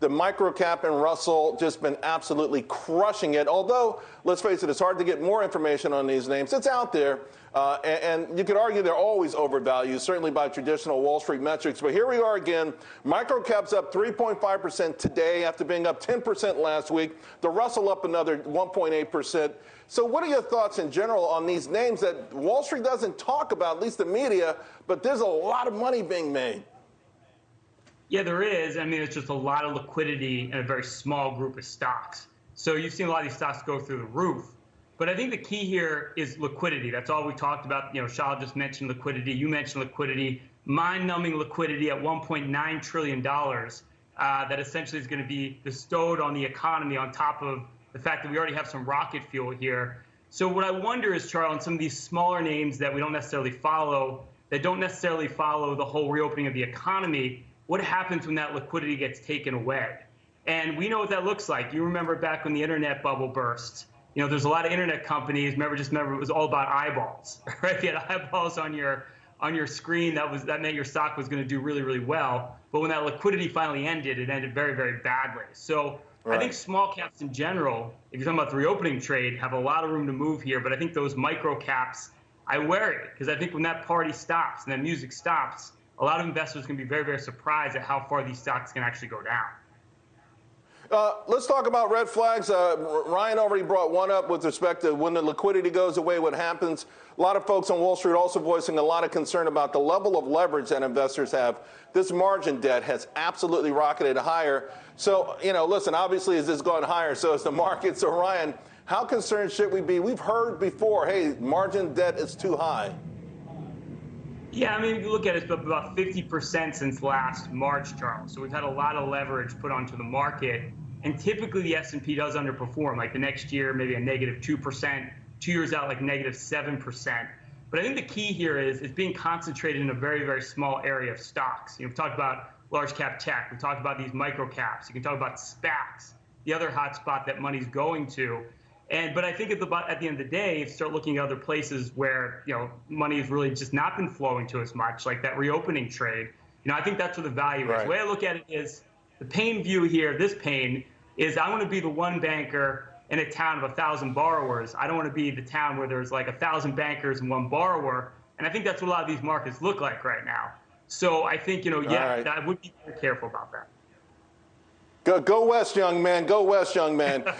the microcap and Russell just been absolutely crushing it. Although, let's face it, it's hard to get more information on these names. It's out there. Uh, and, and, you could argue they're always overvalued, certainly by traditional Wall Street metrics. But here we are again. Microcaps up 3.5% today after being up 10% last week. The Russell up another 1.8%. So, what are your thoughts in general on these names that Wall Street doesn't talk about, at least the media, but there's a lot of money being made? Yeah, there is. I mean, it's just a lot of liquidity in a very small group of stocks. So you've seen a lot of these stocks go through the roof. But I think the key here is liquidity. That's all we talked about. You know, Shah just mentioned liquidity. You mentioned liquidity. Mind-numbing liquidity at 1.9 trillion dollars. Uh, that essentially is going to be bestowed on the economy on top of the fact that we already have some rocket fuel here. So what I wonder is, Charles, on some of these smaller names that we don't necessarily follow, that don't necessarily follow the whole reopening of the economy, what happens when that liquidity gets taken away? And we know what that looks like. You remember back when the internet bubble burst. You know, there's a lot of internet companies. Remember, just remember, it was all about eyeballs, right? If you had eyeballs on your on your screen, that was that meant your stock was going to do really, really well. But when that liquidity finally ended, it ended very, very badly. So right. I think small caps in general, if you're talking about the reopening trade, have a lot of room to move here. But I think those micro caps, I worry because I think when that party stops and that music stops, a lot of investors can be very, very surprised at how far these stocks can actually go down. Uh, let's talk about red flags. Uh, Ryan already brought one up with respect to when the liquidity goes away, what happens. A lot of folks on Wall Street also voicing a lot of concern about the level of leverage that investors have. This margin debt has absolutely rocketed higher. So, you know, listen, obviously, as this gone higher, so is the market. So, Ryan, how concerned should we be? We've heard before, hey, margin debt is too high. Yeah, I mean, if you look at it, it's about 50% since last March, Charles. So we've had a lot of leverage put onto the market. And typically the S&P does underperform, like the next year, maybe a negative 2%, two years out, like negative 7%. But I think the key here is it's being concentrated in a very, very small area of stocks. You know, we've talked about large cap tech. We've talked about these micro caps. You can talk about SPACs, the other hot spot that money's going to. And but I think at the at the end of the day, if you start looking at other places where you know money has really just not been flowing to as much, like that reopening trade. You know, I think that's where the value right. is. The way I look at it is the pain view here. This pain is I want to be the one banker in a town of a thousand borrowers. I don't want to be the town where there's like a thousand bankers and one borrower. And I think that's what a lot of these markets look like right now. So I think you know, yeah, right. I would be very careful about that. Go, go west, young man. Go west, young man.